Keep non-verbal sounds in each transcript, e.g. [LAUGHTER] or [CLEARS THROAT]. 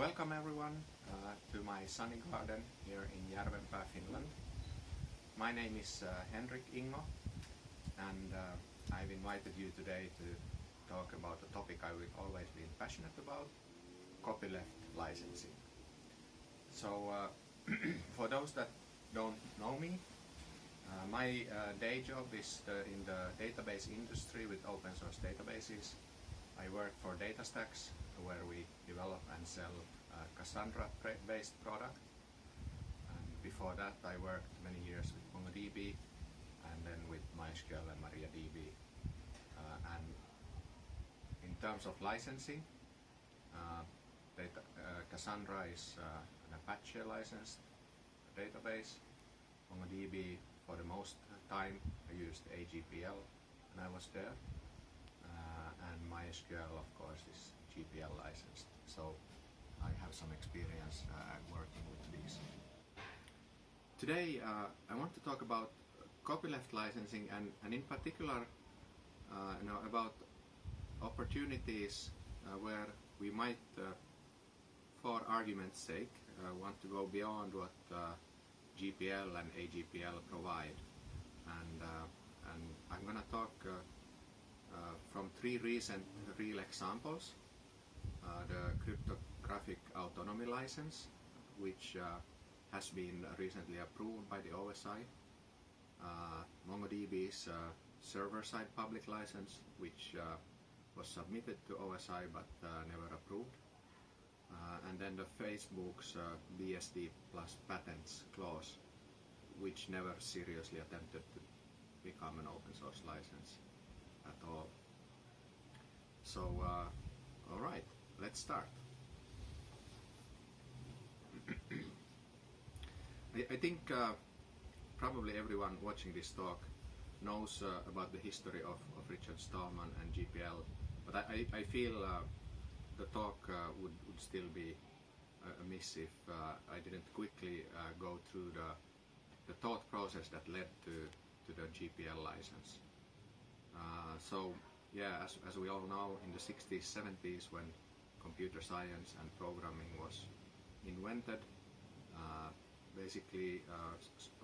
Welcome everyone uh, to my sunny garden here in Järvenpää, Finland. My name is uh, Henrik Ingo and uh, I've invited you today to talk about a topic I've always been passionate about, copyleft licensing. So uh, [CLEARS THROAT] for those that don't know me, uh, my uh, day job is the, in the database industry with open source databases. I work for DataStax where we develop and sell uh, Cassandra-based product. And before that I worked many years with MongoDB and then with MySQL and MariaDB. Uh, and in terms of licensing, uh, data, uh, Cassandra is uh, an Apache licensed database. MongoDB for the most time I used AGPL when I was there. Uh, and MySQL of course is GPL license. So I have some experience uh, working with these. Today uh, I want to talk about copyleft licensing and, and in particular uh, you know, about opportunities uh, where we might, uh, for argument's sake, uh, want to go beyond what GPL and AGPL provide. And, and I'm going to talk from three recent real examples. The cryptographic autonomy license, which has been recently approved by the OSI. Uh, MongoDB's uh, server-side public license, which uh, was submitted to OSI but never approved. and then the Facebook's BSD plus patents clause, which never seriously attempted to become an open source license at all. So, uh, all right, let's start. [CLEARS THROAT] I, I, think uh, probably everyone watching this talk knows uh, about the history of, of, Richard Stallman and GPL, but I, I feel uh, the talk uh, would, would still be amiss if uh, I didn't quickly uh, go through the, the thought process that led to, to the GPL license. so yeah, as, as we all know, in the 60s, 70s, when computer science and programming was invented, basically uh,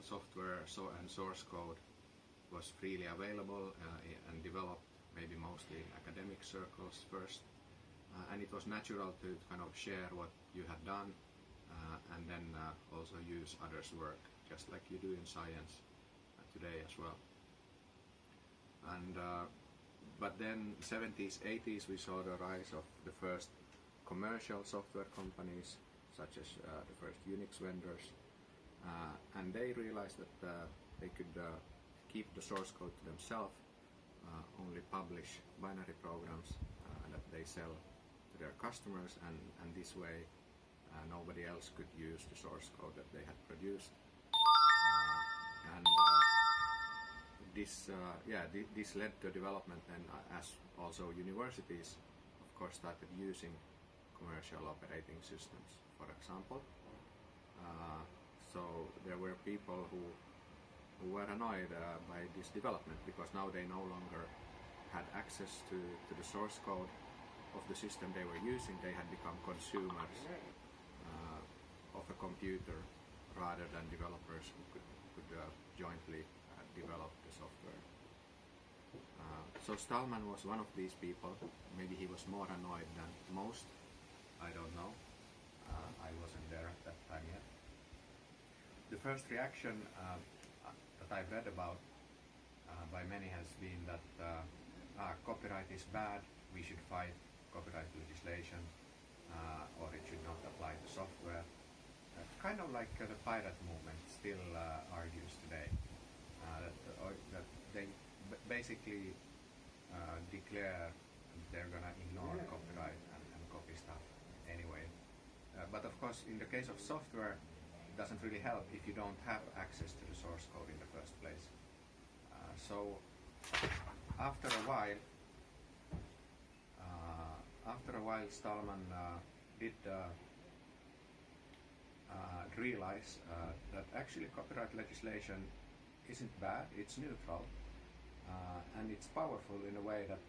software so and source code was freely available uh, and developed maybe mostly in academic circles first. Uh, and it was natural to kind of share what you had done uh, and then uh, also use others work just like you do in science uh, today as well. And but then 70s 80s we saw the rise of the first commercial software companies such as uh, the first Unix vendors uh, and they realized that uh, they could uh, keep the source code to themselves, uh, only publish binary programs uh, that they sell to their customers and, and this way nobody else could use the source code that they had produced. and this, yeah, th this led to development and as also universities of course started using commercial operating systems, for example. Uh, so there were people who, who were annoyed uh, by this development because now they no longer had access to, to the source code of the system they were using. They had become consumers uh, of a computer rather than developers who could, could uh, jointly uh, develop the software. Uh, so Stallman was one of these people. Maybe he was more annoyed than most. I don't know. Uh, I wasn't there at that time yet the first reaction uh, that I've read about uh, by many has been that uh, ah, copyright is bad, we should fight copyright legislation, uh, or it should not apply to software. Uh, kind of like uh, the pirate movement still argues today. that, that they basically declare they're going to ignore copyright and, and, copy stuff. But of course, in the case of software, it doesn't really help if you don't have access to the source code in the first place. Uh, so after a while, uh, after a while Stallman uh, did uh, uh, realize uh, that actually copyright legislation isn't bad, it's neutral, and it's powerful in a way that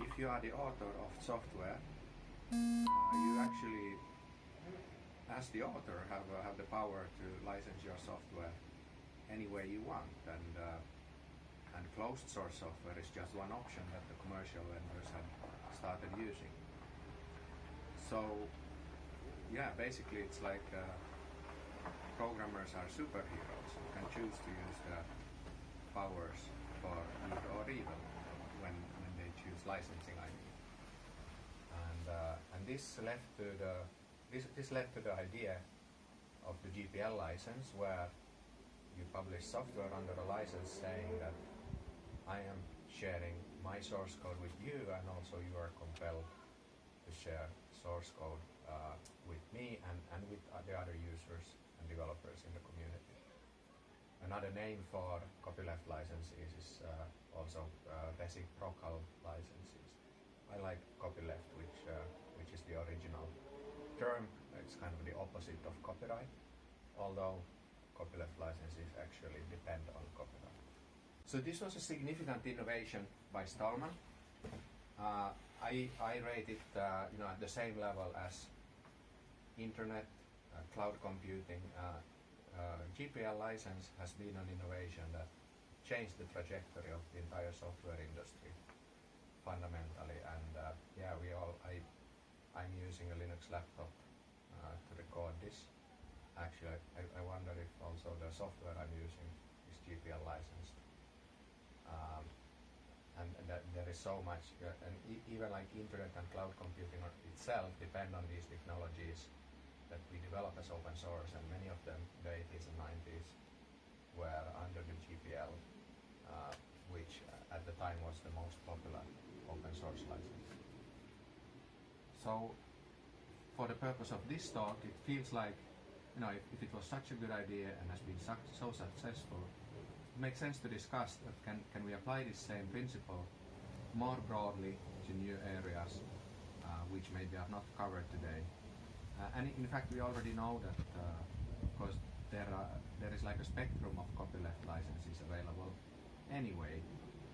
if you are the author of software uh, you actually, as the author, have uh, have the power to license your software any way you want, and uh, and closed source software is just one option that the commercial vendors have started using. So, yeah, basically it's like uh, programmers are superheroes. You can choose to use the powers for good or evil when, when they choose licensing, I. And, uh, and this led to the this, this led to the idea of the GPL license where you publish software under a license saying that I am sharing my source code with you and also you are compelled to share source code uh, with me and, and with the other users and developers in the community. Another name for copyleft license is, is uh, also uh, reciprocal licenses. I like copyleft, which uh, which is the original term. It's kind of the opposite of copyright, although copyleft licenses actually depend on copyright. So this was a significant innovation by Stallman. Uh, I, I rate it uh, you know, at the same level as internet, uh, cloud computing. Uh, uh, GPL license has been an innovation that changed the trajectory of the entire software industry fundamentally. And uh, yeah, we all I I'm using a Linux laptop uh, to record this. Actually, I, I wonder if also the software I'm using is GPL licensed. Um, and that there is so much, uh, and e- even like internet and cloud computing itself depend on these technologies that we develop as open source, and many of them, the 80s and 90s, were under the GPL, uh, which uh, at the time was the most popular open source license. So, for the purpose of this talk, it feels like, you know, if, if it was such a good idea and has been suc so successful, it makes sense to discuss that can, can we apply this same principle more broadly to new areas uh, which maybe are not covered today. Uh, and in fact, we already know that, uh, of course, there, are, there is like a spectrum of copyleft licenses available anyway.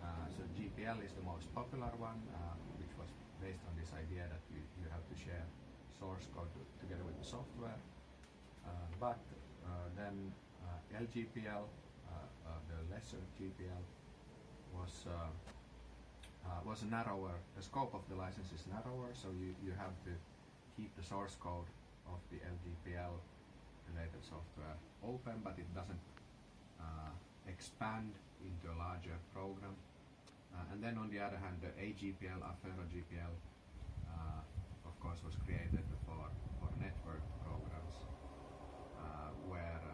Uh, so GPL is the most popular one, uh, which was based on this idea that you, you have to share source code to, together with the software. Uh, but then LGPL, the lesser GPL, was uh, was narrower. The scope of the license is narrower, so you, you have to keep the source code of the LGPL related software open, but it doesn't uh, expand into a larger program. Uh, and then on the other hand, the AGPL, Affero GPL, uh, of course, was created for, for network programs uh, where,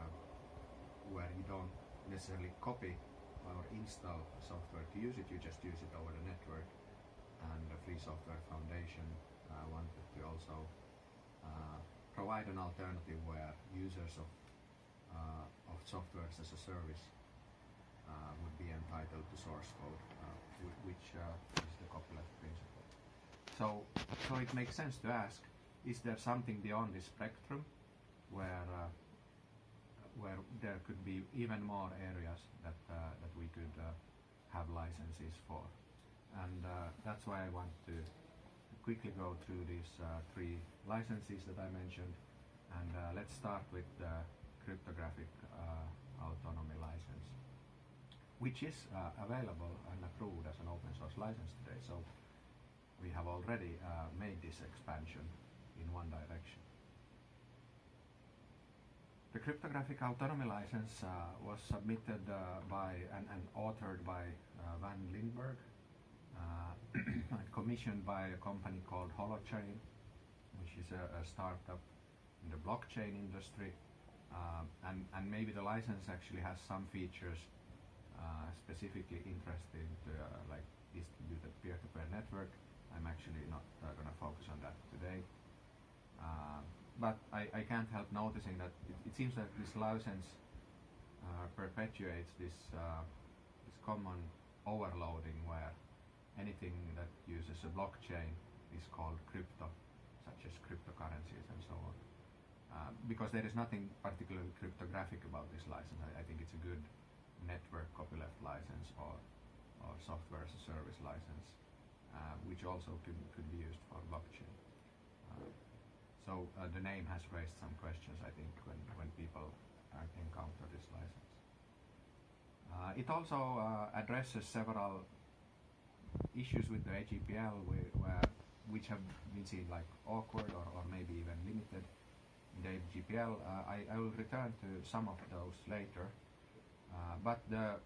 where you don't necessarily copy or install software to use it, you just use it over the network. And the Free Software Foundation uh, wanted to also uh, provide an alternative where users of, uh, of softwares as a service would be entitled to source code, which uh, is the copyleft principle. So, so it makes sense to ask: Is there something beyond this spectrum, where uh, where there could be even more areas that uh, that we could uh, have licenses for? And uh, that's why I want to quickly go through these uh, three licenses that I mentioned. And let's start with the cryptographic autonomy license which is uh, available and approved as an open source license today. So we have already uh, made this expansion in one direction. The cryptographic autonomy license uh, was submitted uh, by and, and authored by uh, Van Lindberg, uh, [COUGHS] and commissioned by a company called Holochain, which is a, a startup in the blockchain industry. Um, and, and maybe the license actually has some features specifically interested to uh, like distributed peer-to-peer network. I'm actually not uh, going to focus on that today. Uh, but I, I can't help noticing that it, it seems that this license uh, perpetuates this uh, this common overloading where anything that uses a blockchain is called crypto, such as cryptocurrencies and so on. Uh, because there is nothing particularly cryptographic about this license, I, I think it's a good network copyleft license or, or software as a service license, uh, which also could, could be used for blockchain. so uh, the name has raised some questions, I think, when, when people uh, encounter this license. Uh, it also uh, addresses several issues with the AGPL where, which have been seen like awkward or, or maybe even limited in the AGPL. Uh, I, I will return to some of those later. Uh, but the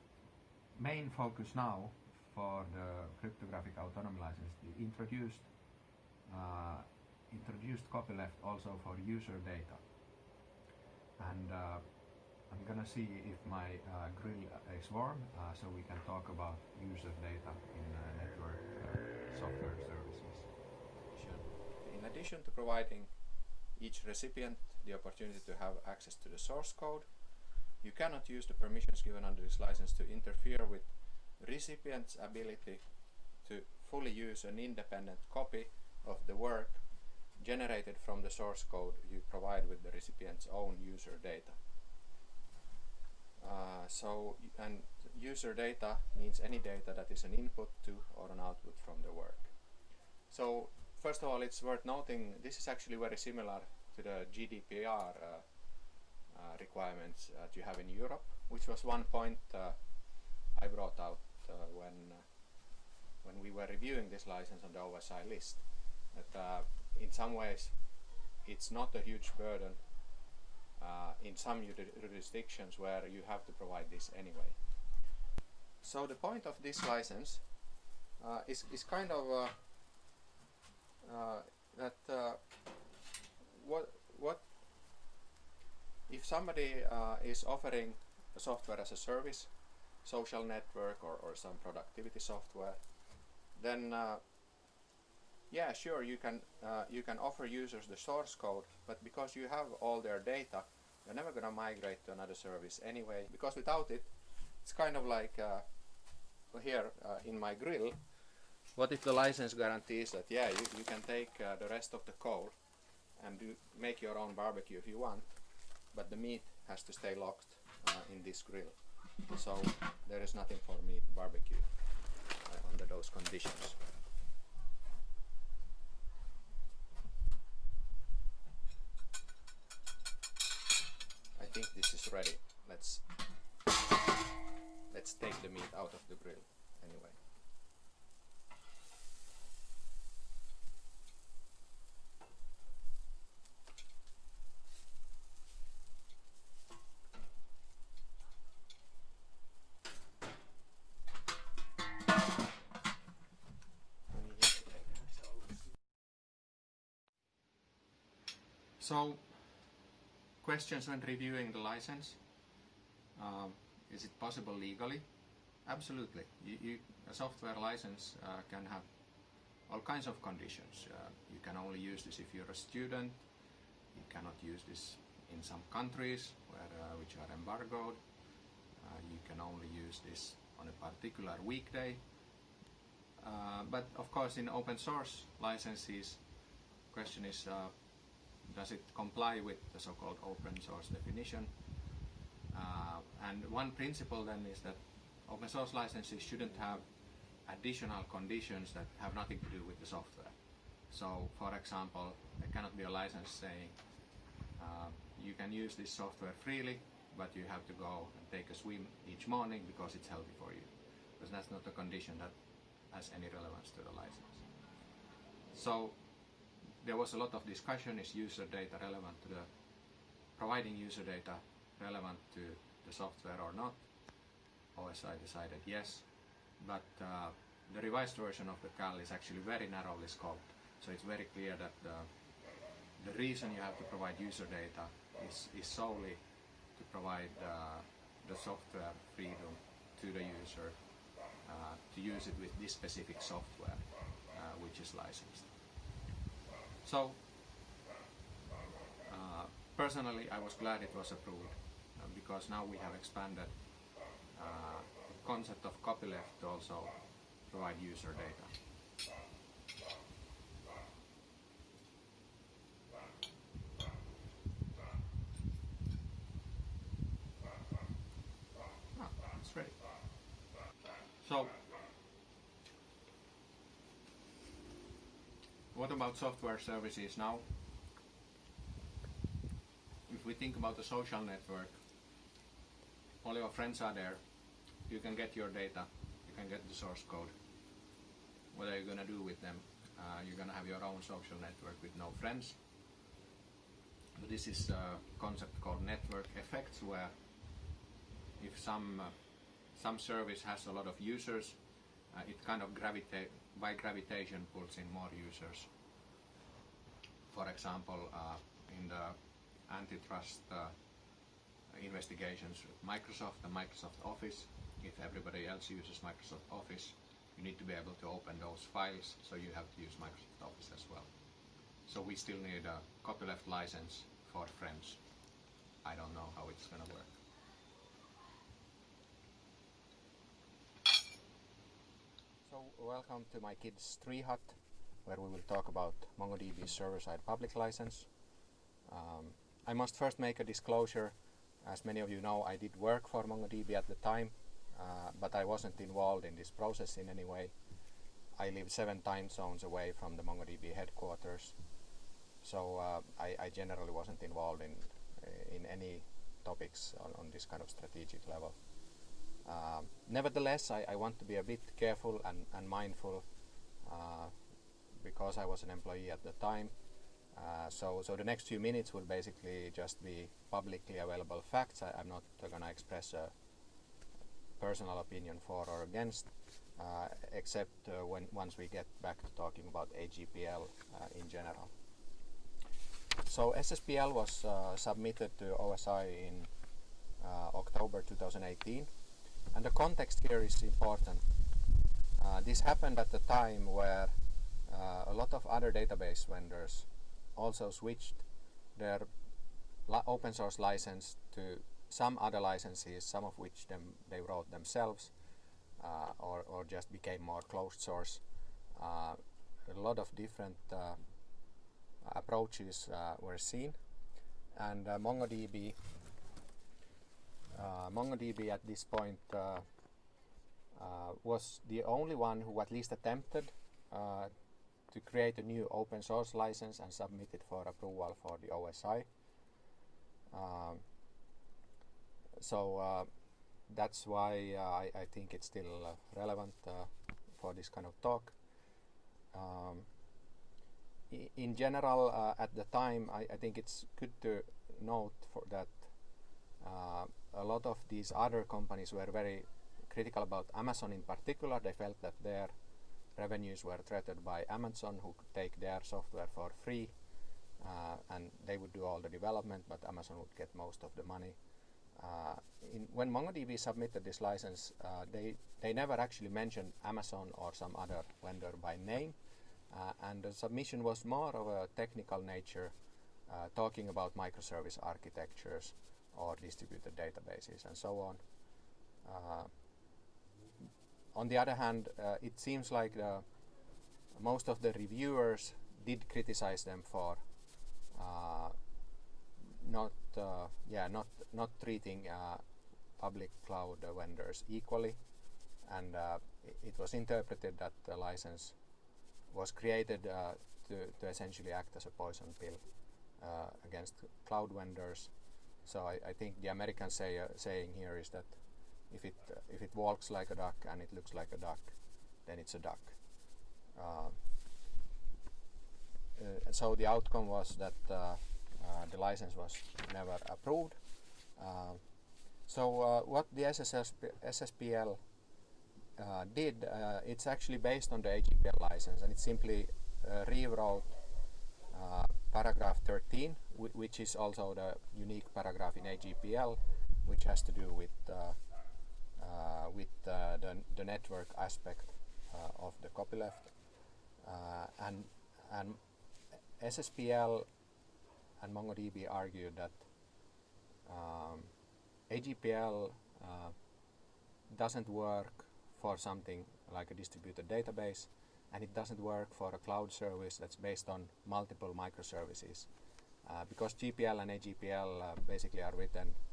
main focus now for the cryptographic autonomy license introduced uh, introduced copyleft also for user data. And uh, I'm gonna see if my uh, grill is warm so we can talk about user data in network software services. In addition to providing each recipient the opportunity to have access to the source code, you cannot use the permissions given under this license to interfere with recipient's ability to fully use an independent copy of the work generated from the source code you provide with the recipient's own user data. Uh, so, and user data means any data that is an input to or an output from the work. So, first of all, it's worth noting this is actually very similar to the GDPR uh, requirements that you have in Europe, which was one point uh, I brought out uh, when uh, when we were reviewing this license on the OSI list. That in some ways it's not a huge burden uh, in some jurisdictions where you have to provide this anyway. So the point of this license uh, is, is kind of uh, uh that uh, what, what if somebody uh, is offering software as a service, social network or, or some productivity software, then yeah, sure, you can uh, you can offer users the source code, but because you have all their data, you're never going to migrate to another service anyway. Because without it, it's kind of like uh, here uh, in my grill. What if the license guarantees that yeah, you, you can take uh, the rest of the code and do make your own barbecue if you want, but the meat has to stay locked uh, in this grill. So there is nothing for me to barbecue uh, under those conditions. I think this is ready. Let's let's take the meat out of the grill anyway. So questions when reviewing the license. Um, is it possible legally? Absolutely. You, you, a software license uh, can have all kinds of conditions. Uh, you can only use this if you're a student. You cannot use this in some countries where, uh, which are embargoed. Uh, you can only use this on a particular weekday. Uh, but of course in open source licenses, question is uh, does it comply with the so-called open source definition? Uh, and one principle then is that open source licenses shouldn't have additional conditions that have nothing to do with the software. So, for example, there cannot be a license saying uh, you can use this software freely, but you have to go and take a swim each morning because it's healthy for you. Because that's not a condition that has any relevance to the license. So there was a lot of discussion, is user data relevant to the, providing user data relevant to the software or not? OSI decided yes, but uh, the revised version of the CAL is actually very narrowly scoped. So it's very clear that the, the reason you have to provide user data is, is solely to provide uh, the software freedom to the user uh, to use it with this specific software uh, which is licensed. So, uh, personally, I was glad it was approved uh, because now we have expanded uh, the concept of copyleft to also provide user data. Ah, it's ready. So what about software services now? If we think about the social network, all your friends are there. You can get your data. You can get the source code. What are you going to do with them? Uh, you're going to have your own social network with no friends. But this is a concept called network effects, where if some uh, some service has a lot of users, uh, it kind of by gravitation pulls in more users. For example, uh, in the antitrust uh, investigations with Microsoft and Microsoft Office, if everybody else uses Microsoft Office, you need to be able to open those files, so you have to use Microsoft Office as well. So we still need a copyleft license for friends. I don't know how it's going to work. So welcome to my kids' tree hut, where we will talk about MongoDB server-side public license. Um, I must first make a disclosure. As many of you know, I did work for MongoDB at the time, uh, but I wasn't involved in this process in any way. I live seven time zones away from the MongoDB headquarters, so uh, I, I, generally wasn't involved in in any topics on, on this kind of strategic level. Um, nevertheless, I, I, want to be a bit careful and, and mindful uh, because I was an employee at the time. Uh, so, so the next few minutes will basically just be publicly available facts. I, am not uh, going to express a personal opinion for or against, uh, except uh, when once we get back to talking about AGPL uh, in general. So SSPL was submitted to OSI in October 2018 and the context here is important. Uh, this happened at the time where uh, a lot of other database vendors also switched their open source license to some other licenses, some of which them they wrote themselves uh, or, or just became more closed source. Uh, a lot of different uh, approaches uh, were seen and MongoDB uh, MongoDB at this point uh, uh, was the only one who at least attempted to create a new open source license and submit it for approval for the OSI. Um, so that's why uh, I, I, think it's still uh, relevant uh, for this kind of talk. Um, in general, at the time, I, I, think it's good to note that a lot of these other companies were very critical about Amazon in particular. They felt that their revenues were threatened by Amazon who could take their software for free uh, and they would do all the development but Amazon would get most of the money. Uh, in, when MongoDB submitted this license uh, they, they never actually mentioned Amazon or some other vendor by name uh, and the submission was more of a technical nature uh, talking about microservice architectures or distributed databases and so on. Uh, on the other hand, uh, it seems like most of the reviewers did criticize them for uh, not uh, yeah not not treating uh, public cloud vendors equally. And it was interpreted that the license was created to, to essentially act as a poison pill against cloud vendors. So I, I think the American say, uh, saying here is that if it uh, if it walks like a duck and it looks like a duck, then it's a duck. Uh, uh so the outcome was that uh, uh, the license was never approved. so what the SSSP SSPL did, it's actually based on the AGPL license, and it simply rewrote paragraph 13, which is also the unique paragraph in AGPL, which has to do with uh, uh, with uh, the, the network aspect of the copyleft. and, and SSPL and MongoDB argued that um, AGPL uh, doesn't work for something like a distributed database and it doesn't work for a cloud service that's based on multiple microservices. Uh, because GPL and AGPL uh, basically are written uh,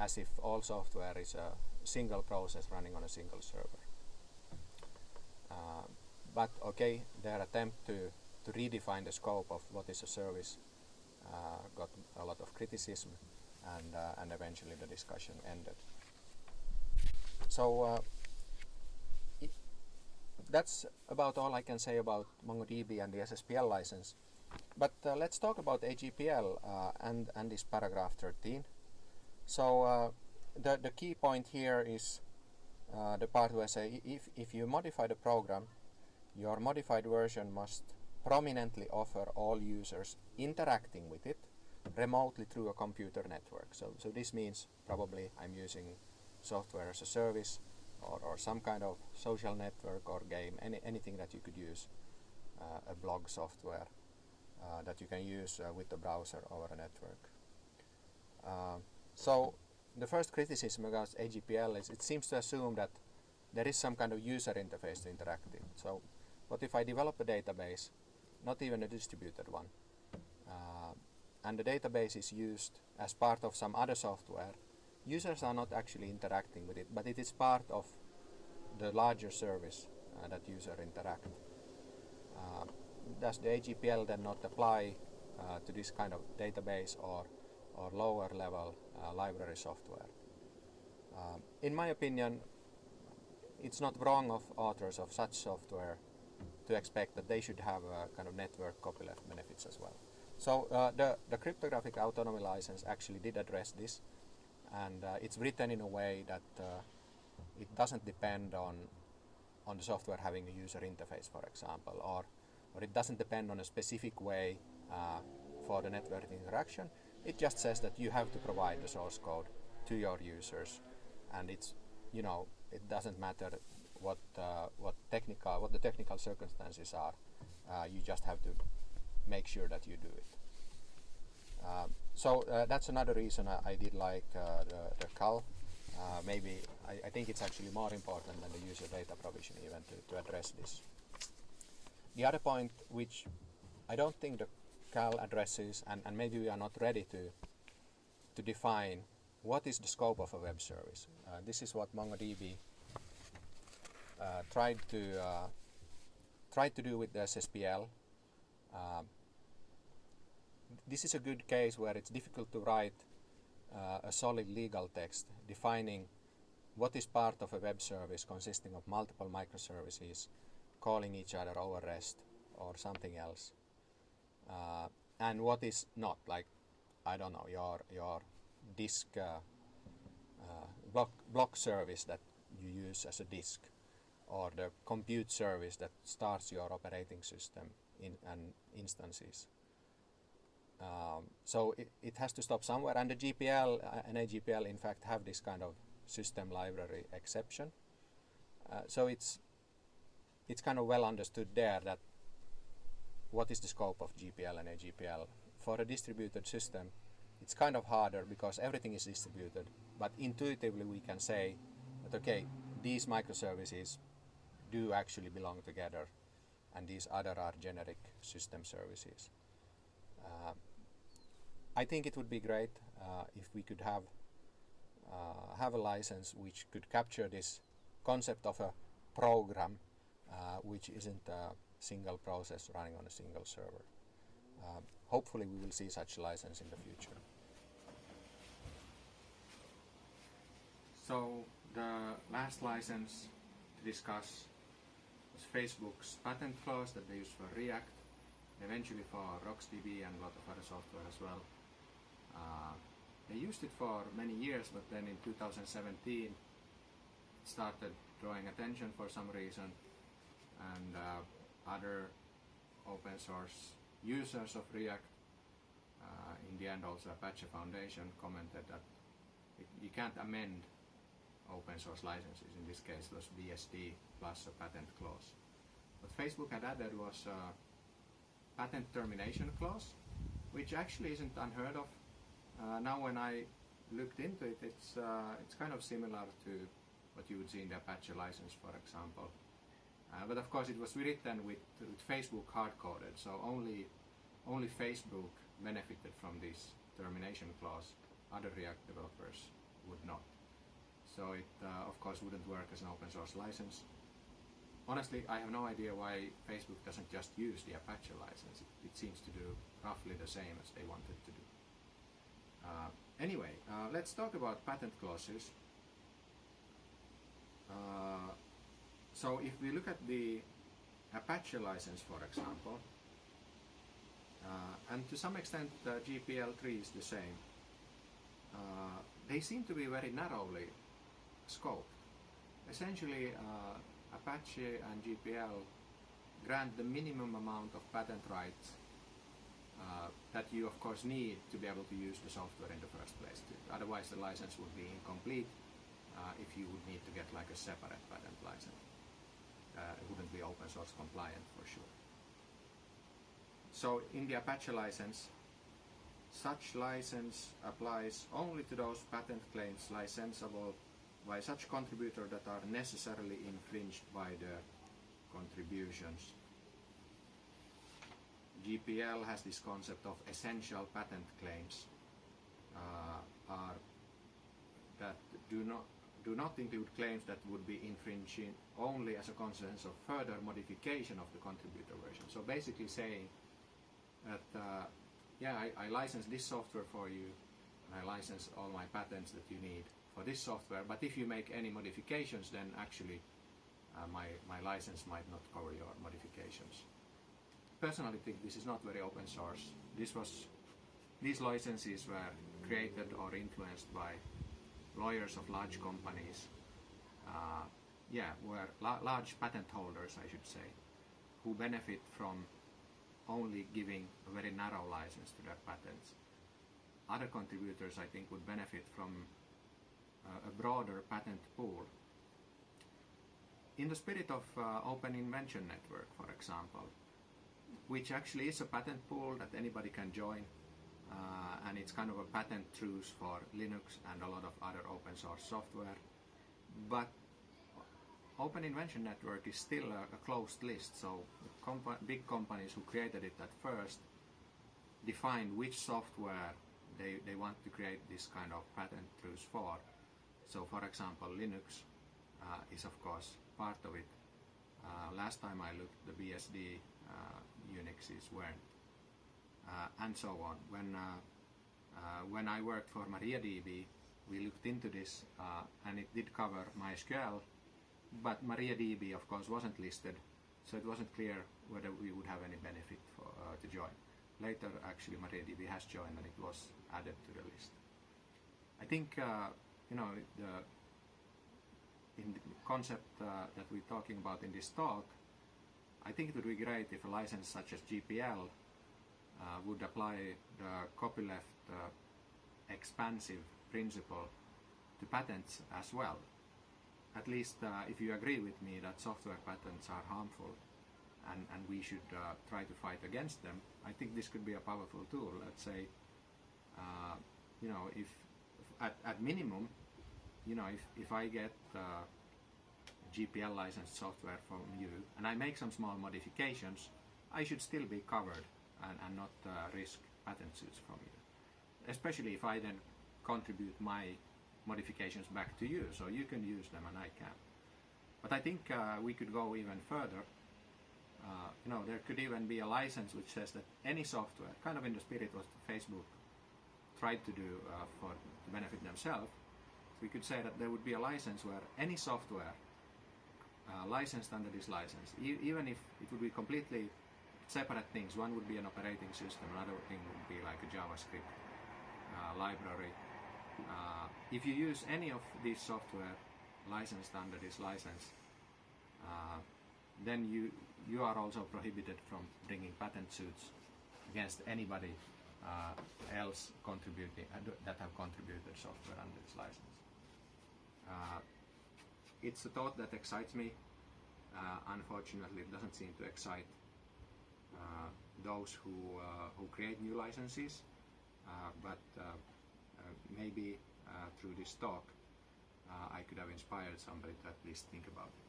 as if all software is a single process running on a single server. Uh, but okay, their attempt to, to redefine the scope of what is a service uh, got a lot of criticism and, uh, and eventually the discussion ended. So uh, that's about all I can say about MongoDB and the SSPL license. But uh, let's talk about AGPL uh, and, and this paragraph 13. So uh, the, the key point here is uh, the part where I say if, if you modify the program, your modified version must prominently offer all users interacting with it remotely through a computer network. So, so this means probably I'm using software as a service or, or some kind of social network or game, any, anything that you could use, uh, a blog software uh, that you can use uh, with the browser over a network. So the first criticism against AGPL is it seems to assume that there is some kind of user interface to interact with. So what if I develop a database, not even a distributed one, uh, and the database is used as part of some other software users are not actually interacting with it, but it is part of the larger service uh, that user interact. Uh, does the AGPL then not apply uh, to this kind of database or, or lower level library software? Um, in my opinion, it's not wrong of authors of such software to expect that they should have a kind of network copyleft benefits as well. So uh, the, the cryptographic autonomy license actually did address this and uh, it's written in a way that uh, it doesn't depend on on the software having a user interface, for example, or or it doesn't depend on a specific way uh, for the network interaction. It just says that you have to provide the source code to your users, and it's you know it doesn't matter what uh, what technical what the technical circumstances are. Uh, you just have to make sure that you do it. Um, so uh, that's another reason I, I did like uh, the, the CAL. Uh, maybe I, I, think it's actually more important than the user data provision even to, to address this. The other point which I don't think the CAL addresses and, and maybe we are not ready to to define what is the scope of a web service. Uh, this is what MongoDB uh, tried to uh, tried to do with the SSPL. Um, this is a good case where it's difficult to write uh, a solid legal text defining what is part of a web service consisting of multiple microservices calling each other over REST or something else uh, and what is not like I don't know your your disk uh, uh block block service that you use as a disk or the compute service that starts your operating system in and instances um, so it, it has to stop somewhere, and the GPL uh, and AGPL in fact have this kind of system library exception. Uh, so it's it's kind of well understood there that what is the scope of GPL and AGPL. For a distributed system, it's kind of harder because everything is distributed, but intuitively we can say that okay, these microservices do actually belong together, and these other are generic system services. Uh, I think it would be great uh, if we could have uh, have a license which could capture this concept of a program uh, which isn't a single process running on a single server. Um, hopefully we will see such license in the future. So the last license to discuss was Facebook's patent clause that they use for React, eventually for RocksDB and a lot of other software as well. Uh, they used it for many years, but then in 2017 it started drawing attention for some reason, and uh, other open source users of React, uh, in the end also Apache Foundation commented that it, you can't amend open source licenses. In this case, it was BSD plus a patent clause. What Facebook had added was a patent termination clause, which actually isn't unheard of uh, now when I looked into it, it's, uh, it's kind of similar to what you would see in the Apache license, for example. Uh, but of course it was written with, with Facebook hard-coded, so only, only Facebook benefited from this termination clause. Other React developers would not. So it, uh, of course, wouldn't work as an open source license. honestly, I have no idea why Facebook doesn't just use the Apache license. It, it seems to do roughly the same as they wanted to do. Uh, anyway, uh, let's talk about patent clauses. Uh, so if we look at the Apache license, for example, uh, and to some extent the GPL3 is the same, uh, they seem to be very narrowly scoped. Essentially, uh, Apache and GPL grant the minimum amount of patent rights uh, that you of course need to be able to use the software in the first place. Otherwise the license would be incomplete uh, if you would need to get like a separate patent license. Uh, it wouldn't be open source compliant for sure. So in the Apache license, such license applies only to those patent claims licensable by such contributor that are necessarily infringed by the contributions. GPL has this concept of essential patent claims uh, are that do not do not include claims that would be infringing only as a consequence of further modification of the contributor version. So basically saying that uh, yeah, I, I license this software for you and I license all my patents that you need for this software, but if you make any modifications, then actually uh, my, my license might not cover your modifications. Personally think this is not very open source. This was, these licenses were created or influenced by lawyers of large companies, uh, yeah, were la large patent holders, I should say, who benefit from only giving a very narrow license to their patents. Other contributors, I think, would benefit from uh, a broader patent pool. In the spirit of uh, Open Invention Network, for example, which actually is a patent pool that anybody can join, uh, and it's kind of a patent truce for Linux and a lot of other open source software. But Open Invention Network is still a, a closed list, so big companies who created it at first defined which software they, they want to create this kind of patent truce for. So for example, Linux uh, is of course part of it. Uh, last time I looked, the BSD uh, Unixes weren't, and so on. When uh, uh, when I worked for MariaDB, we looked into this, and it did cover MySQL, but MariaDB, of course, wasn't listed, so it wasn't clear whether we would have any benefit for, to join. Later, actually, MariaDB has joined, and it was added to the list. I think you know, the in the concept uh, that we're talking about in this talk, I think it would be great if a license such as GPL uh, would apply the copyleft uh, expansive principle to patents as well. At least uh, if you agree with me that software patents are harmful and, and we should uh, try to fight against them, I think this could be a powerful tool. Let's say, uh, you know, if at, at minimum you know, if, if I get uh, GPL licensed software from you and I make some small modifications, I should still be covered and, and not uh, risk suits from you. Especially if I then contribute my modifications back to you, so you can use them and I can. But I think uh, we could go even further. Uh, you know, there could even be a license which says that any software, kind of in the spirit what Facebook tried to do uh, for to benefit themselves, we could say that there would be a license where any software uh, licensed under this license, e even if it would be completely separate things, one would be an operating system, another thing would be like a JavaScript uh, library. Uh, if you use any of these software licensed under this license, uh, then you you are also prohibited from bringing patent suits against anybody uh, else contributing uh, that have contributed software under this license. Uh, it's a thought that excites me. Unfortunately, it doesn't seem to excite Uh, those who, uh, who create new licenses. Uh, but maybe through this talk, I could have inspired somebody to at least think about it.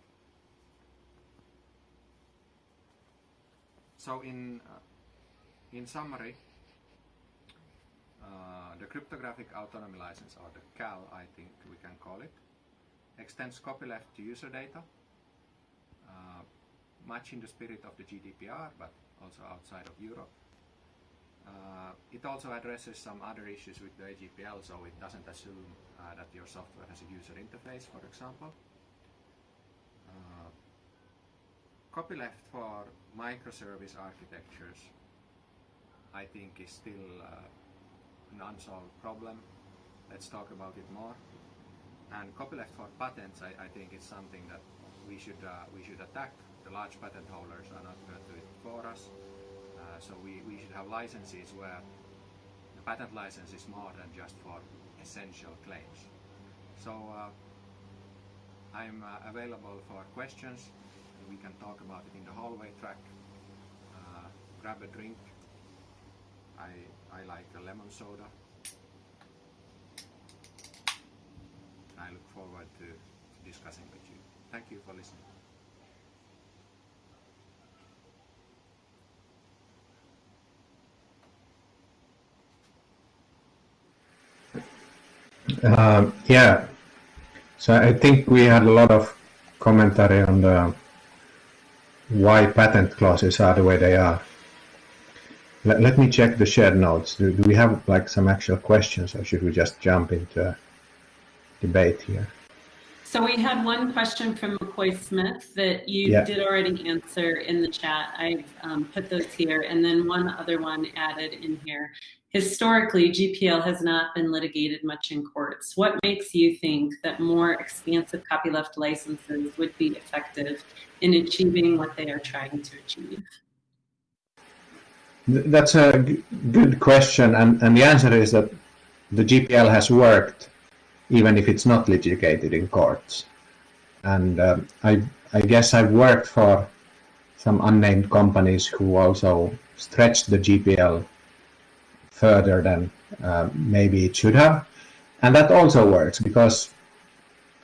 So in, in summary, uh, the cryptographic autonomy license, or the CAL, I think we can call it, extends copyleft to user data. Uh, much in the spirit of the GDPR, but also outside of Europe. Uh, it also addresses some other issues with the AGPL, so it doesn't assume uh, that your software has a user interface, for example. Uh, copyleft for microservice architectures, I think, is still uh, an unsolved problem. Let's talk about it more. And copyleft for patents, I, I think, is something that we should uh, we should attack. The large patent holders are not going to do it for us. Uh, so we, we should have licenses where the patent license is more than just for essential claims. So uh, I'm uh, available for questions. We can talk about it in the hallway track. Uh, grab a drink. I, I like a lemon soda. I look forward to, to discussing with you. Thank you for listening. Uh, yeah, so I think we had a lot of commentary on the why patent clauses are the way they are. Let, let me check the shared notes. Do, do we have like some actual questions or should we just jump into a debate here? So we had one question from McCoy Smith that you Yeah. did already answer in the chat. I've um, put those here, and then one other one added in here. Historically, GPL has not been litigated much in courts. What makes you think that more expansive copyleft licenses would be effective in achieving what they are trying to achieve? That's a good question, and, and the answer is that the GPL has worked even if it's not litigated in courts. And um, I, I guess I've worked for some unnamed companies who also stretched the GPL further than uh, maybe it should have. And that also works because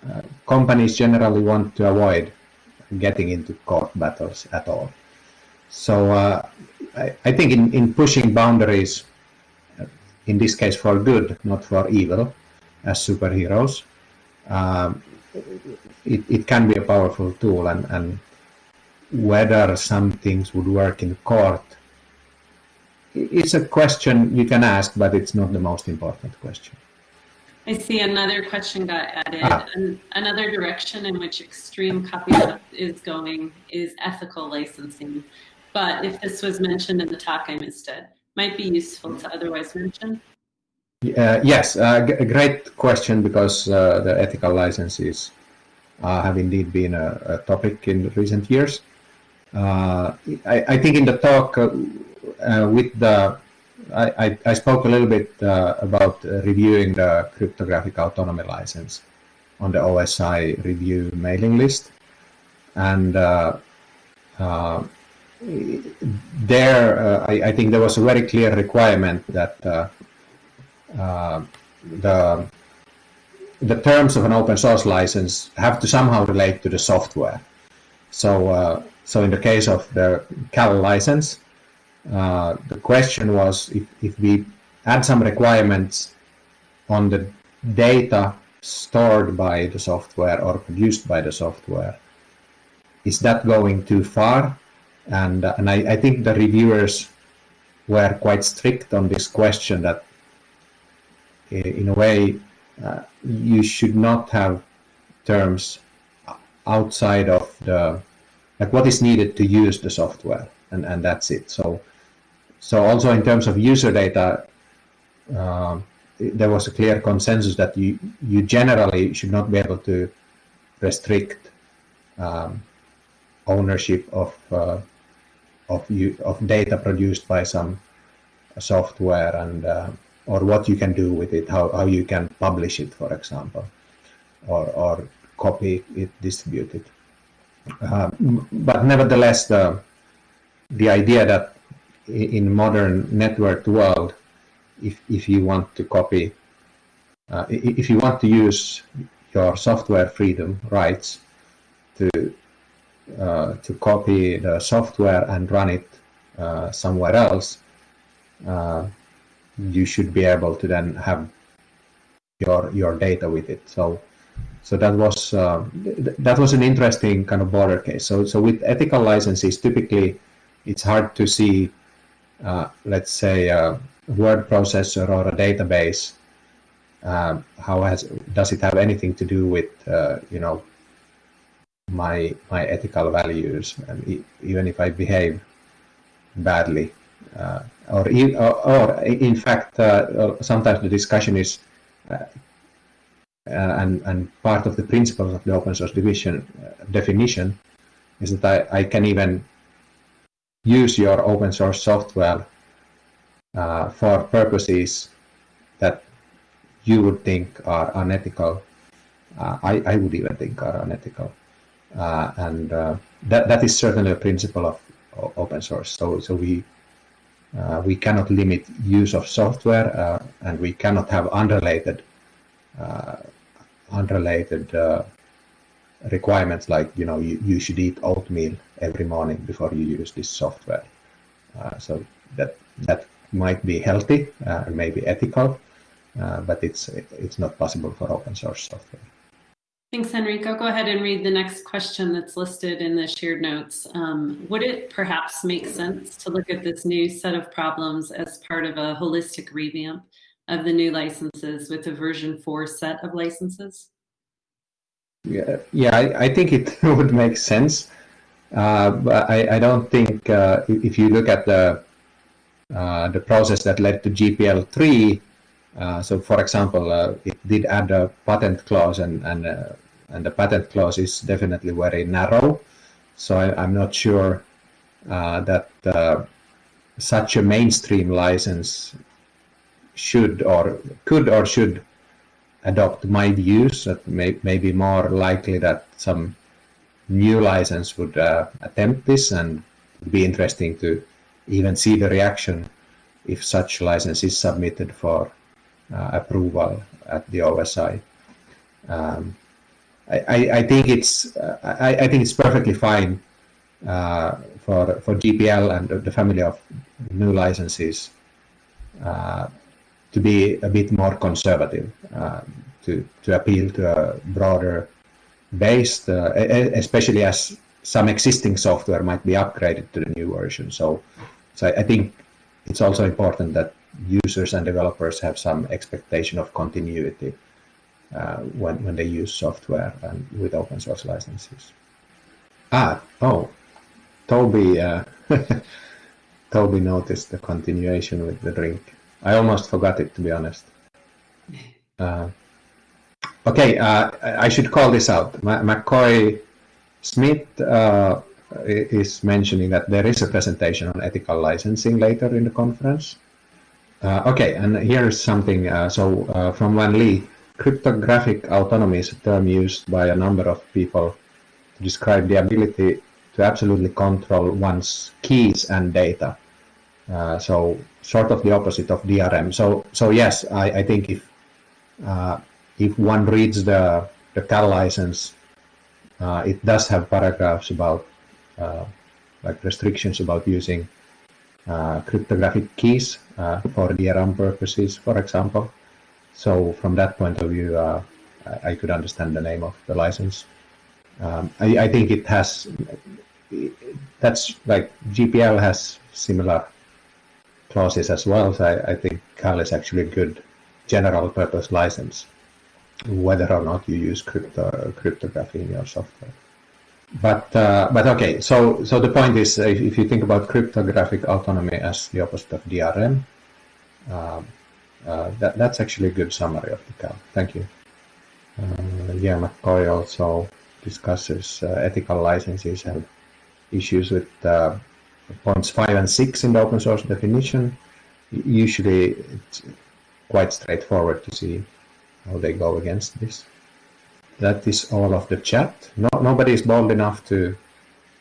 uh, companies generally want to avoid getting into court battles at all. So uh, I, I think in, in pushing boundaries, uh, in this case for good, not for evil, as superheroes, um, it, it can be a powerful tool. And, and whether some things would work in court, it's a question you can ask, but it's not the most important question. I see another question got added. Ah. An- Another direction in which extreme copyleft is going is ethical licensing. But if this was mentioned in the talk, I missed it. Might be useful to otherwise mention. Uh, yes, uh, great question because uh, the ethical licenses uh, have indeed been a, a topic in recent years. Uh, I, I think in the talk uh, with the, I, I, spoke a little bit about reviewing the cryptographic autonomy license on the OSI review mailing list. And there, I, I think there was a very clear requirement that the the terms of an open source license have to somehow relate to the software. So, uh, so in the case of the CAL license, uh, the question was if, if we add some requirements on the data stored by the software or produced by the software, is that going too far? And, uh, and I, I think the reviewers were quite strict on this question that in a way uh, you should not have terms outside of the like what is needed to use the software and and that's it. So so also in terms of user data um, there was a clear consensus that you you generally should not be able to restrict um, ownership of uh, of you of data produced by some software and uh, or what you can do with it, how, how you can publish it, for example, or, or copy it, distribute it. Uh, but nevertheless, the, the idea that in modern networked world, if, if you want to copy, uh, if you want to use your software freedom rights to uh, to copy the software and run it uh, somewhere else, uh, you should be able to then have your your data with it. So so that was uh, th that was an interesting kind of border case. So so with ethical licenses, typically it's hard to see, uh, let's say, a word processor or a database. Uh, how has does it have anything to do with uh, you know my my ethical values, and even if I behave badly, uh, or, or, in fact, uh, sometimes the discussion is uh, and, and part of the principles of the open source division uh, definition is that I, I can even use your open source software uh, for purposes that you would think are unethical. Uh, I, I would even think are unethical. Uh, and uh, that, that is certainly a principle of open source. So, so we, we cannot limit use of software and we cannot have unrelated unrelated uh, requirements like you know you, you should eat oatmeal every morning before you use this software. Uh, so that that might be healthy uh, and maybe ethical uh, but it's it's not possible for open source software Thanks, Enrico. Go ahead and read the next question that's listed in the shared notes. Um, would it perhaps make sense to look at this new set of problems as part of a holistic revamp of the GNU licenses with the version 4 set of licenses? Yeah, yeah I, I think it [LAUGHS] would make sense. Uh, but I, I don't think uh, if you look at the uh, the process that led to GPL 3, uh, so for example, uh, it did add a patent clause and, and, uh, and the patent clause is definitely very narrow. So I, am not sure that such a mainstream license should or could or should adopt my views that may, may be more likely that some new license would uh, attempt this and would be interesting to even see the reaction if such license is submitted for uh, approval at the OSI. Um, I, I, think it's uh, I, I, think it's perfectly fine uh, for for GPL and the family of GNU licenses uh, to be a bit more conservative, uh, to, to appeal to a broader base, uh, especially as some existing software might be upgraded to the new version. So, so I think it's also important that users and developers have some expectation of continuity uh, when, when they use software and with open source licenses. Ah, oh, Toby, uh, [LAUGHS] Toby noticed the continuation with the drink. I almost forgot it, to be honest. [LAUGHS] Uh, okay, uh, I should call this out. McCoy Smith uh, is mentioning that there is a presentation on ethical licensing later in the conference. Uh, okay, and here's something. Uh, so uh, from Wan Lee, cryptographic autonomy is a term used by a number of people to describe the ability to absolutely control one's keys and data. Uh, so sort of the opposite of DRM. So so yes, I, I think if uh, if one reads the the CAL license, uh, it does have paragraphs about like restrictions about using cryptographic keys for DRM purposes, for example. So from that point of view, I, I could understand the name of the license. Um, I, I think it has that's like GPL has similar clauses as well. So I, I think CAL is actually a good general purpose license, whether or not you use crypto, cryptography in your software. But uh, but okay, so so the point is, if, if, you think about cryptographic autonomy as the opposite of DRM, uh, uh, that that's actually a good summary of the CAL. Thank you. Uh, yeah, McCoy also discusses uh, ethical licenses and issues with uh, points 5 and 6 in the open source definition, usually it's quite straightforward to see how they go against this. That is all of the chat. No, nobody is bold enough to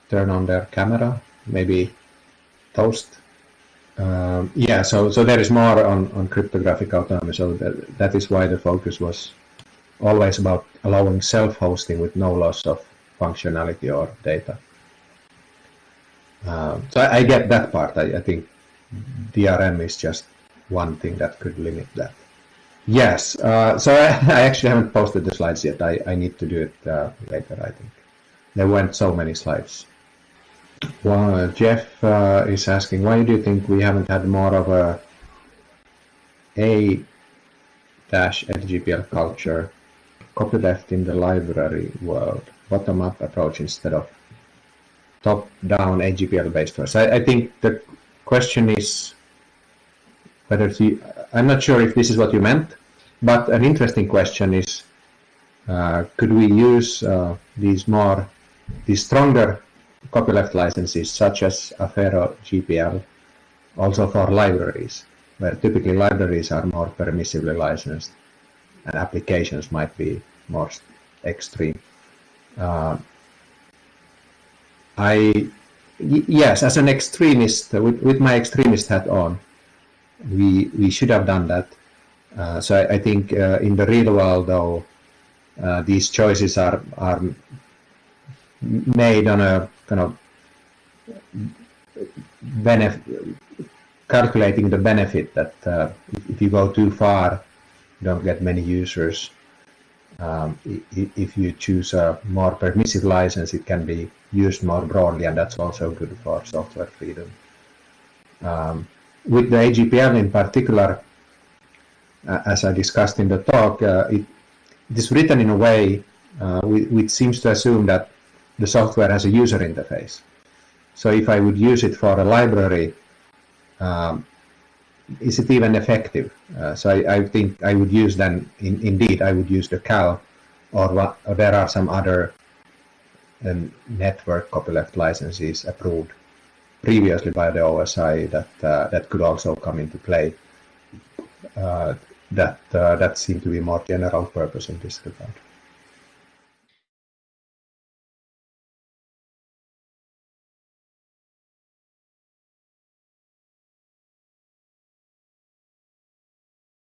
turn on their camera. Maybe Toast. Um, yeah, so so there is more on, on cryptographic autonomy. So that, that is why the focus was always about allowing self-hosting with no loss of functionality or data. Um, so I, I, get that part. I, I, think DRM is just one thing that could limit that. Yes, uh, so I, [LAUGHS] I, actually haven't posted the slides yet. I, I need to do it uh, later, I think. There weren't so many slides. Well, Jeff uh, is asking, why do you think we haven't had more of a A-LGPL culture copyleft in the library world, bottom-up approach instead of top-down AGPL based first? I, I think the question is whether I'm not sure if this is what you meant, but an interesting question is, uh, could we use uh, these more, these stronger copyleft licenses such as Affero GPL also for libraries, where typically libraries are more permissively licensed and applications might be more extreme. Uh, I, yes, as an extremist, with, with my extremist hat on, we we should have done that. Uh, so I, I think uh, in the real world, though, uh, these choices are are made on a kind of benefit, calculating the benefit that uh, if you go too far, you don't get many users. Um, if you choose a more permissive license, it can be used more broadly, and that's also good for software freedom. Um, with the AGPL in particular, uh, as I discussed in the talk, uh, it, it is written in a way uh, which seems to assume that the software has a user interface. So if I would use it for a library, um, is it even effective? Uh, so I, I, think I would use then, in, indeed, I would use the CAL, or, what, or there are some other um, network copyleft licenses approved previously by the OSI that uh, that could also come into play. Uh, that uh, that seem to be more general purpose in this regard.